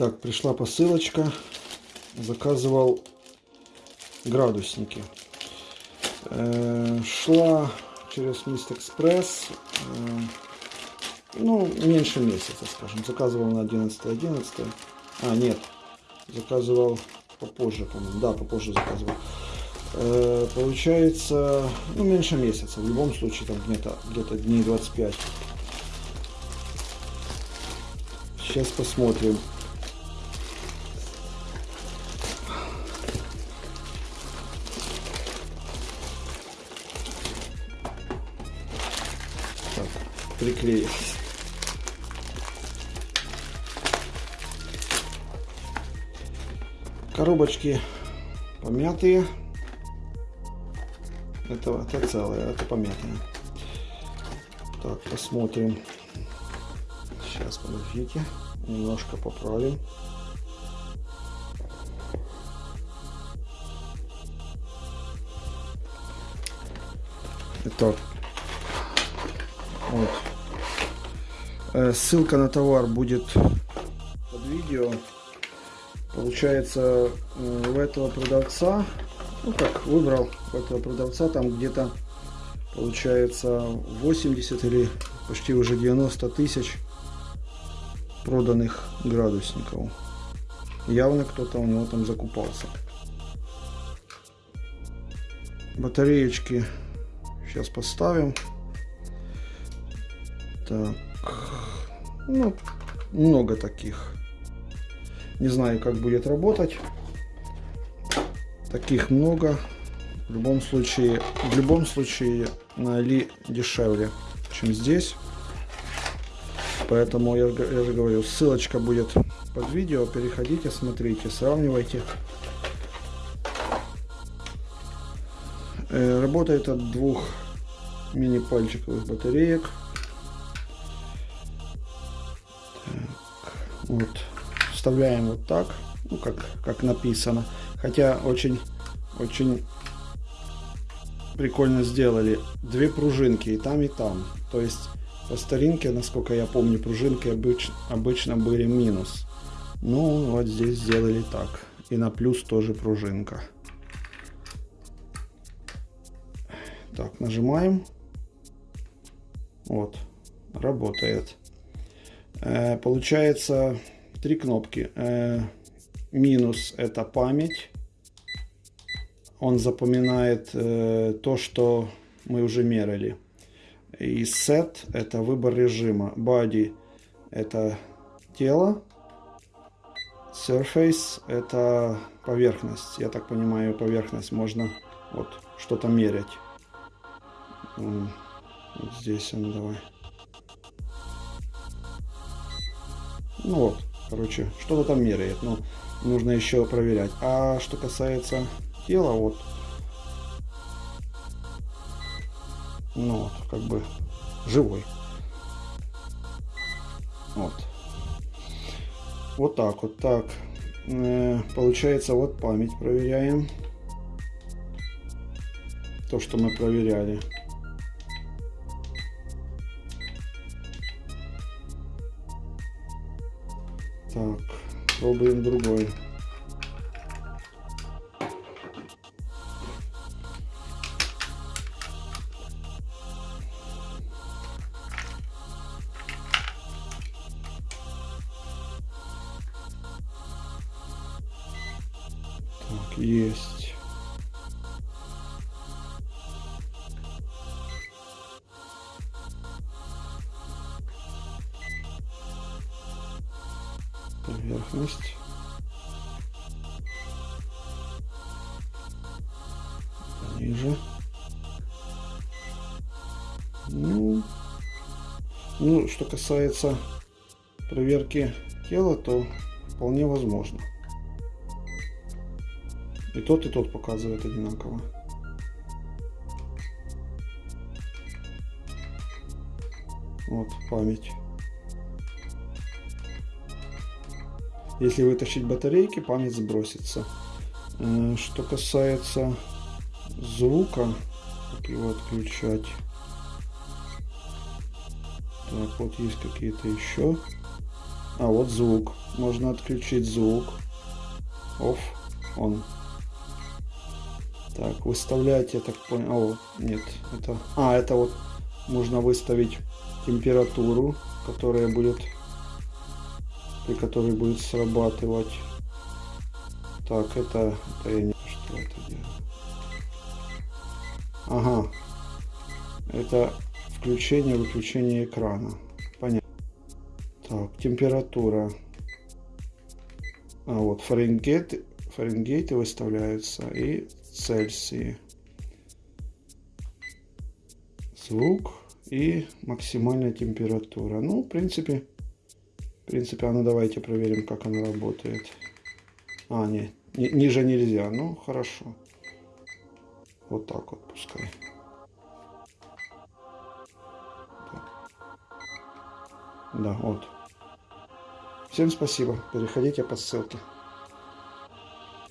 Так, пришла посылочка. Заказывал градусники. Э, шла через Мист Экспресс. Э, ну, меньше месяца, скажем. Заказывал на 11 11 А, нет. Заказывал попозже, по-моему. Да, попозже заказывал. Э, получается, ну, меньше месяца. В любом случае, там где-то где, -то, дней 25. Сейчас посмотрим. Приклеилось. Коробочки помятые. Это, это целое, это помятое. Так, посмотрим. Сейчас, подождите. Немножко поправим. Итак, вот. Э, ссылка на товар будет под видео. Получается, у этого продавца, ну как, выбрал у этого продавца, там где-то получается 80 или почти уже 90 тысяч проданных градусников. Явно кто-то у него там закупался. Батареечки сейчас поставим. Так, ну, много таких. Не знаю, как будет работать. Таких много. В любом случае, в любом случае на Али дешевле, чем здесь. Поэтому я, я же говорю, ссылочка будет под видео. Переходите, смотрите, сравнивайте. Э, работает от двух мини-пальчиковых батареек. Вот. Вставляем вот так, ну как, как написано. Хотя очень, очень прикольно сделали. Две пружинки и там, и там. То есть по старинке, насколько я помню, пружинки обычно, обычно были минус. Ну, вот здесь сделали так. И на плюс тоже пружинка. Так, нажимаем. Вот, работает. Э, получается три кнопки. Э, минус это память. Он запоминает э, то, что мы уже мерили. И set это выбор режима. Body это тело. Surface это поверхность. Я так понимаю, поверхность можно вот что-то мерять. Вот здесь он давай. Ну вот, короче, что-то там меряет, но нужно еще проверять. А что касается тела, вот, ну вот, как бы живой. Вот. Вот так вот, так. Э, получается, вот память проверяем. То, что мы проверяли. Так, пробуем другой. Так, есть. Поверхность. Ниже. Ну, ну, что касается проверки тела, то вполне возможно. И тот, и тот показывает одинаково. Вот память. Если вытащить батарейки, память сбросится. Э, что касается звука, как его отключать. Так, вот есть какие-то еще А вот звук. Можно отключить звук. Off, on. Так, выставлять, я так понял. О, нет, это... А, это вот можно выставить температуру, которая будет... При которой будет срабатывать. Так, это... это я не... Что это делаю? Ага. Это включение-выключение экрана. Понятно. Так, температура. А вот Фаренгейт, Фаренгейты выставляются и Цельсии. Звук и максимальная температура. Ну, в принципе, в принципе, а ну давайте проверим, как она работает. А, нет, ни, ниже нельзя. Ну, хорошо. Вот так вот пускай. Да, вот. Всем спасибо. Переходите по ссылке.